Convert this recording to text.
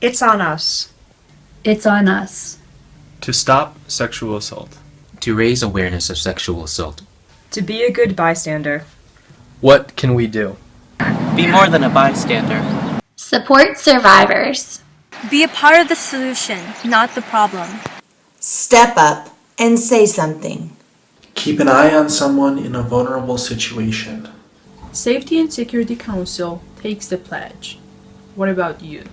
It's on us. It's on us. To stop sexual assault. To raise awareness of sexual assault. To be a good bystander. What can we do? Be more than a bystander. Support survivors. Be a part of the solution, not the problem. Step up and say something. Keep an eye on someone in a vulnerable situation. Safety and Security Council takes the pledge. What about you?